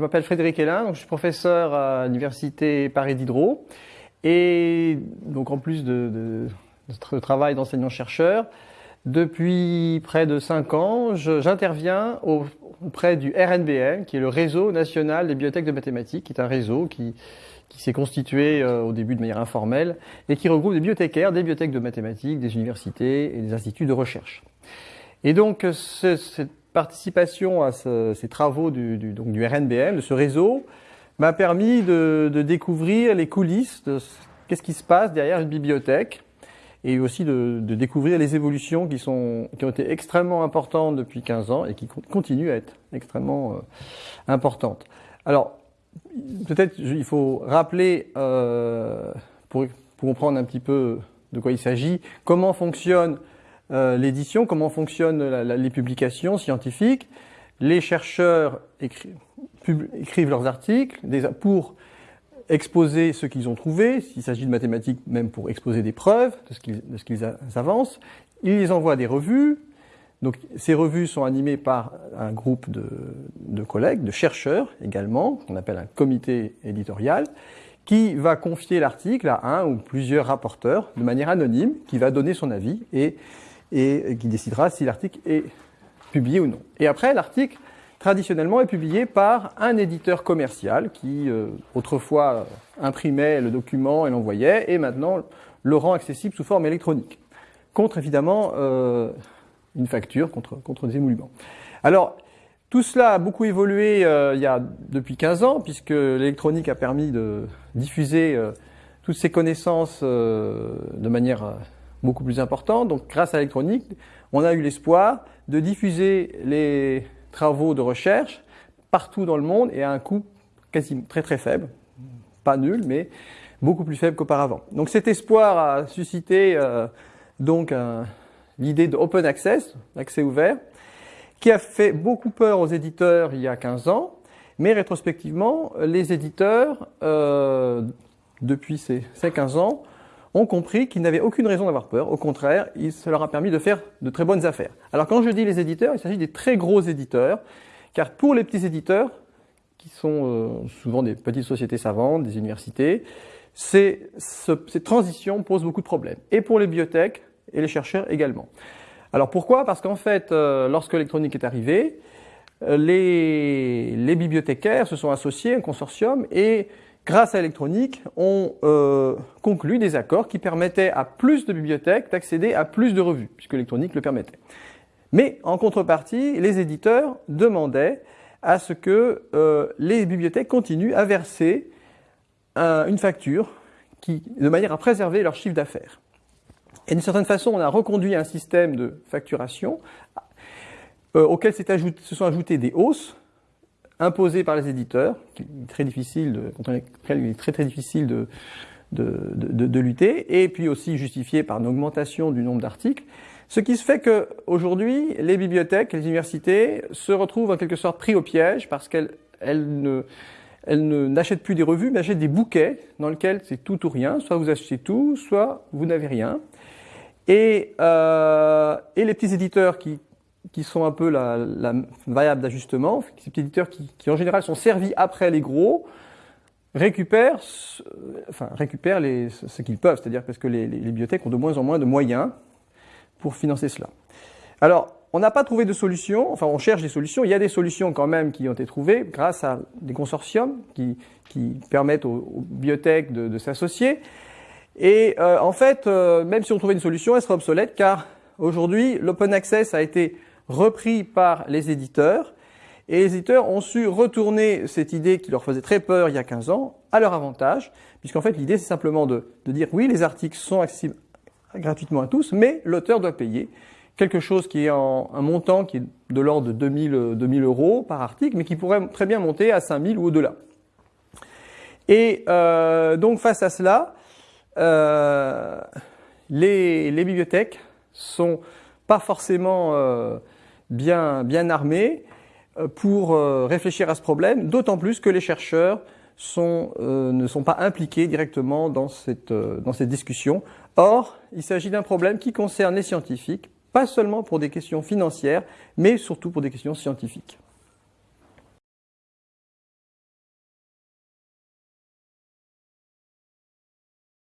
m'appelle Frédéric Hélin, donc je suis professeur à l'université Paris Diderot. Et donc en plus de, de, de travail d'enseignant-chercheur, depuis près de cinq ans, j'interviens auprès du RNBM, qui est le réseau national des bibliothèques de mathématiques, qui est un réseau qui, s'est constitué euh, au début de manière informelle et qui regroupe des bibliothécaires, des bibliothèques de mathématiques, des universités et des instituts de recherche. Et donc participation à ce, ces travaux du, du, RNBM, de ce réseau, m'a permis de, découvrir les coulisses de qu'est-ce qui se passe derrière une bibliothèque et aussi de, découvrir les évolutions qui, ont été extrêmement importantes depuis 15 ans et qui continuent à être extrêmement euh, importantes. Alors, peut-être il faut rappeler, euh, pour, comprendre un petit peu de quoi il s'agit, comment fonctionne euh, l'édition, comment fonctionnent les publications scientifiques. Les chercheurs écri écrivent leurs articles pour exposer ce qu'ils ont trouvé, s'il s'agit de mathématiques, même pour exposer des preuves de ce qu'ils qu avancent. Ils envoient des revues. Donc ces revues sont animées par un groupe de, de collègues, de chercheurs également, qu'on appelle un comité éditorial, qui va confier l'article à un ou plusieurs rapporteurs de manière anonyme, qui va donner son avis et et qui décidera si l'article est publié ou non. Et après, l'article, traditionnellement, est publié par un éditeur commercial qui, euh, autrefois, imprimait le document et l'envoyait, et maintenant le rend accessible sous forme électronique, contre, évidemment, euh, une facture, contre, contre des émoluments. Alors, tout cela a beaucoup évolué euh, il y a depuis 15 ans, puisque l'électronique a permis de diffuser euh, toutes ces connaissances euh, de manière beaucoup plus important. Donc grâce à l'électronique, on a eu l'espoir de diffuser les travaux de recherche partout dans le monde et à un coût quasi très très faible, pas nul, mais beaucoup plus faible qu'auparavant. Donc cet espoir a suscité euh, donc l'idée de open access, accès ouvert, qui a fait beaucoup peur aux éditeurs il y a 15 ans, mais rétrospectivement, les éditeurs, euh, depuis ces 15 ans, ont compris qu'ils n'avaient aucune raison d'avoir peur. Au contraire, ça leur a permis de faire de très bonnes affaires. Alors quand je dis les éditeurs, il s'agit des très gros éditeurs, car pour les petits éditeurs, qui sont euh, souvent des petites sociétés savantes, des universités, ces, ce, ces transitions posent beaucoup de problèmes. Et pour les bibliothèques et les chercheurs également. Alors pourquoi? Parce qu'en fait, euh, lorsque l'électronique est arrivée, euh, les, les bibliothécaires se sont associés à un consortium et grâce à l'électronique, ont euh, conclu des accords qui permettaient à plus de bibliothèques d'accéder à plus de revues, puisque l'électronique le permettait. Mais en contrepartie, les éditeurs demandaient à ce que euh, les bibliothèques continuent à verser un, une facture qui, de manière à préserver leur chiffre d'affaires. Et d'une certaine façon, on a reconduit un système de facturation euh, auquel se sont ajoutées des hausses imposé par les éditeurs, qui est très difficile de, contre lesquels il est très très difficile de, de, de, lutter, et puis aussi justifié par une augmentation du nombre d'articles. Ce qui se fait qu'aujourd'hui, les bibliothèques, les universités se retrouvent en quelque sorte pris au piège parce qu'elles elles ne, elles n'achètent plus des revues, mais achètent des bouquets dans lesquels c'est tout ou rien. Soit vous achetez tout, soit vous n'avez rien. Et, euh, et les petits éditeurs qui qui sont un peu la, la variable d'ajustement, ces petits éditeurs qui, qui, en général sont servis après les gros, récupèrent, enfin récupèrent les, ce qu'ils peuvent, c'est-à-dire parce que les, les, bibliothèques ont de moins en moins de moyens pour financer cela. Alors, on n'a pas trouvé de solution, enfin on cherche des solutions, il y a des solutions quand même qui ont été trouvées grâce à des consortiums qui, qui permettent aux, aux bibliothèques de, de s'associer. Et euh, en fait, euh, même si on trouvait une solution, elle serait obsolète car aujourd'hui, l'open access a été repris par les éditeurs. Et les éditeurs ont su retourner cette idée qui leur faisait très peur il y a 15 ans à leur avantage, puisqu'en fait l'idée c'est simplement de, de, dire oui, les articles sont accessibles gratuitement à tous, mais l'auteur doit payer quelque chose qui est en un montant qui est de l'ordre de 2000, 2000 euros par article, mais qui pourrait très bien monter à 5000 ou au-delà. Et euh, donc face à cela, euh, les, les, bibliothèques sont pas forcément euh, bien, armés euh, pour euh, réfléchir à ce problème, d'autant plus que les chercheurs euh, ne sont pas impliqués directement dans cette discussion. Or, il s'agit d'un problème qui concerne les scientifiques, pas seulement pour des questions financières, mais surtout pour des questions scientifiques.